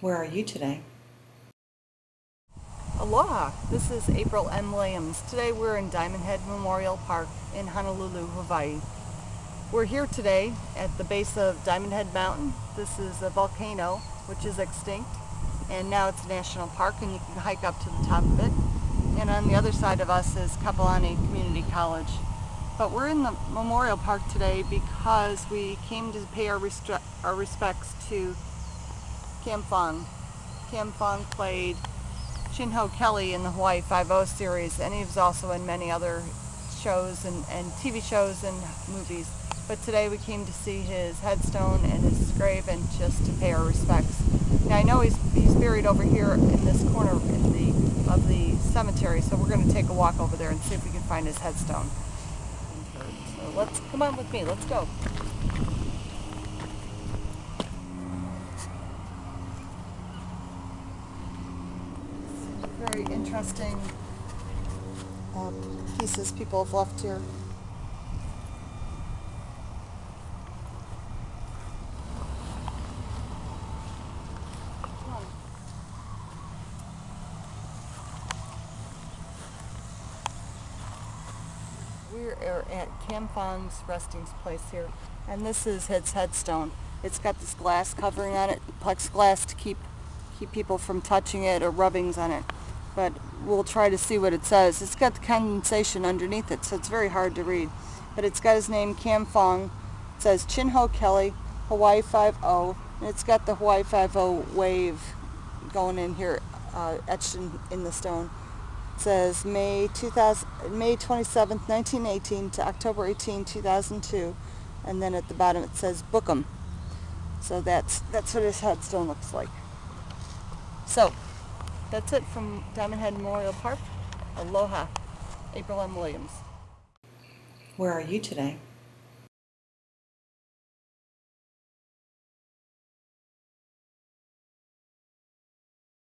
Where are you today? Aloha! This is April M. Williams. Today we're in Diamond Head Memorial Park in Honolulu, Hawaii. We're here today at the base of Diamond Head Mountain. This is a volcano which is extinct and now it's a national park and you can hike up to the top of it. And on the other side of us is Kapiolani Community College. But we're in the Memorial Park today because we came to pay our, our respects to Kam Fong. Kam Fong played Chin Ho Kelly in the Hawaii Five-O series and he was also in many other shows and, and TV shows and movies. But today we came to see his headstone and his grave and just to pay our respects. Now I know he's, he's buried over here in this corner in the, of the cemetery, so we're going to take a walk over there and see if we can find his headstone. So let's, come on with me, let's go. Very interesting uh, pieces people have left here. We are at Kam resting place here, and this is his headstone. It's got this glass covering on it, plexiglass to keep keep people from touching it or rubbings on it but we'll try to see what it says. It's got the condensation underneath it, so it's very hard to read. But it's got his name, Kam Fong. It says Chin Ho Kelly, Hawaii 5-0, and it's got the Hawaii 5-0 wave going in here, uh, etched in, in the stone. It says May 2000, May 27th, 1918 to October 18, 2002, and then at the bottom it says Bookham. So that's that's what his headstone looks like. So that's it from Diamond Head Memorial Park. Aloha. April M. Williams. Where are you today?